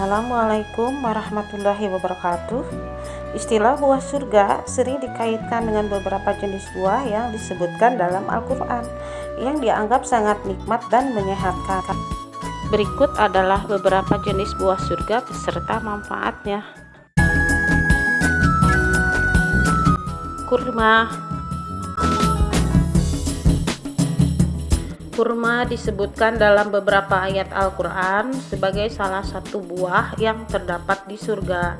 Assalamualaikum warahmatullahi wabarakatuh. Istilah buah surga sering dikaitkan dengan beberapa jenis buah yang disebutkan dalam Al-Quran yang dianggap sangat nikmat dan menyehatkan. Berikut adalah beberapa jenis buah surga beserta manfaatnya. Kurma Kurma disebutkan dalam beberapa ayat Al-Quran sebagai salah satu buah yang terdapat di surga.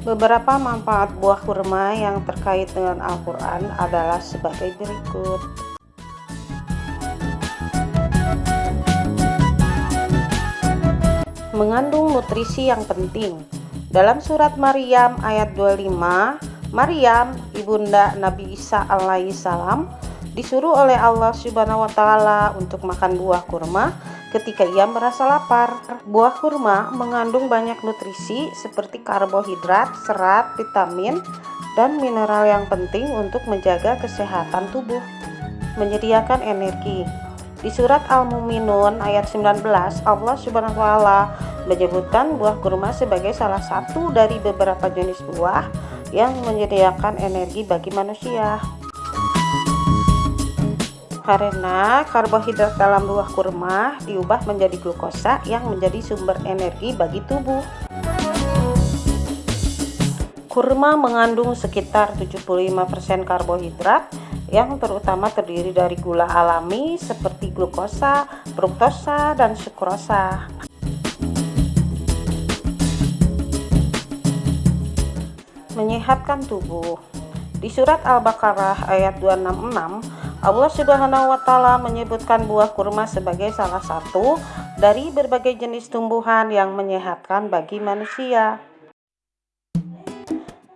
Beberapa manfaat buah kurma yang terkait dengan Al-Quran adalah sebagai berikut. Mengandung nutrisi yang penting. Dalam surat Maryam ayat 25, Maryam, ibunda Nabi Isa alaihissalam, disuruh oleh Allah Subhanahu wa taala untuk makan buah kurma ketika ia merasa lapar. Buah kurma mengandung banyak nutrisi seperti karbohidrat, serat, vitamin, dan mineral yang penting untuk menjaga kesehatan tubuh. Menyediakan energi. Di surat Al-Muminun ayat 19, Allah Subhanahu wa taala menyebutkan buah kurma sebagai salah satu dari beberapa jenis buah yang menyediakan energi bagi manusia karena karbohidrat dalam buah kurma diubah menjadi glukosa yang menjadi sumber energi bagi tubuh. Kurma mengandung sekitar 75% karbohidrat yang terutama terdiri dari gula alami seperti glukosa, fruktosa, dan sukrosa. Menyehatkan tubuh. Di surat Al-Baqarah ayat 266 Allah Subhanahu wa taala menyebutkan buah kurma sebagai salah satu dari berbagai jenis tumbuhan yang menyehatkan bagi manusia.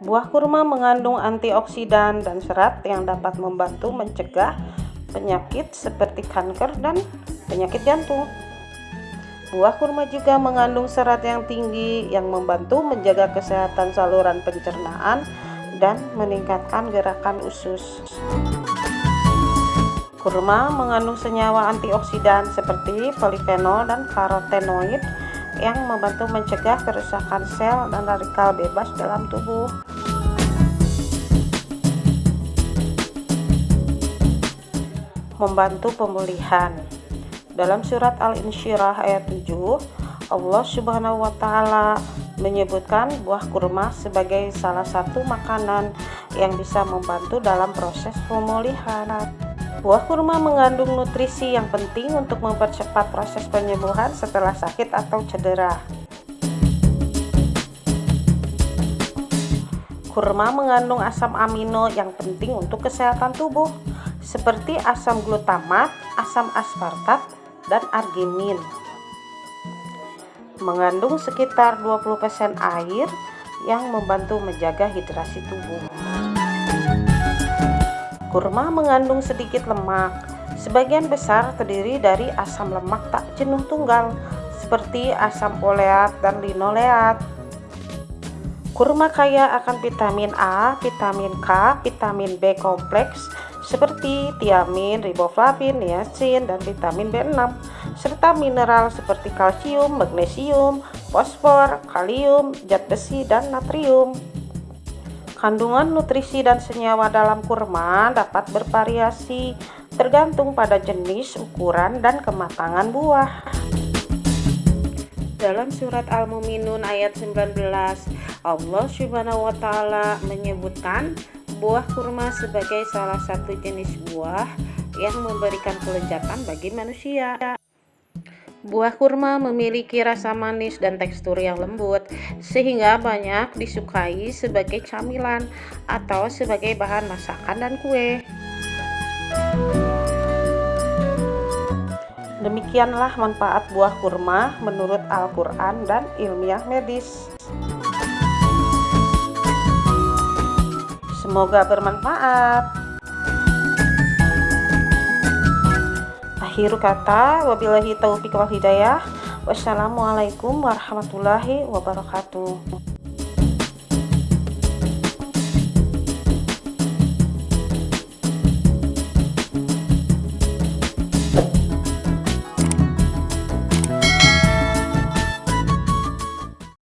Buah kurma mengandung antioksidan dan serat yang dapat membantu mencegah penyakit seperti kanker dan penyakit jantung. Buah kurma juga mengandung serat yang tinggi yang membantu menjaga kesehatan saluran pencernaan dan meningkatkan gerakan usus. Kurma mengandung senyawa antioksidan seperti polifenol dan karotenoid yang membantu mencegah kerusakan sel dan radikal bebas dalam tubuh. Membantu pemulihan. Dalam surat Al-Insyirah ayat 7, Allah Subhanahu wa taala menyebutkan buah kurma sebagai salah satu makanan yang bisa membantu dalam proses pemulihan. Buah kurma mengandung nutrisi yang penting untuk mempercepat proses penyembuhan setelah sakit atau cedera. Kurma mengandung asam amino yang penting untuk kesehatan tubuh, seperti asam glutamat, asam aspartat, dan arginin. Mengandung sekitar 20% air yang membantu menjaga hidrasi tubuh. Kurma mengandung sedikit lemak. Sebagian besar terdiri dari asam lemak tak jenuh tunggal, seperti asam oleat dan linoleat. Kurma kaya akan vitamin A, vitamin K, vitamin B kompleks, seperti tiamin, riboflavin, niacin, dan vitamin B6, serta mineral seperti kalsium, magnesium, fosfor, kalium, zat besi, dan natrium. Kandungan nutrisi dan senyawa dalam kurma dapat bervariasi tergantung pada jenis, ukuran, dan kematangan buah. Dalam surat Al-Muminun ayat 19, Allah Subhanahu wa taala menyebutkan buah kurma sebagai salah satu jenis buah yang memberikan kelezatan bagi manusia. Buah kurma memiliki rasa manis dan tekstur yang lembut, sehingga banyak disukai sebagai camilan atau sebagai bahan masakan dan kue. Demikianlah manfaat buah kurma menurut Al-Quran dan ilmiah medis. Semoga bermanfaat. Akhiru kata. Wabillahi taufiq wal hidayah. Wassalamualaikum warahmatullahi wabarakatuh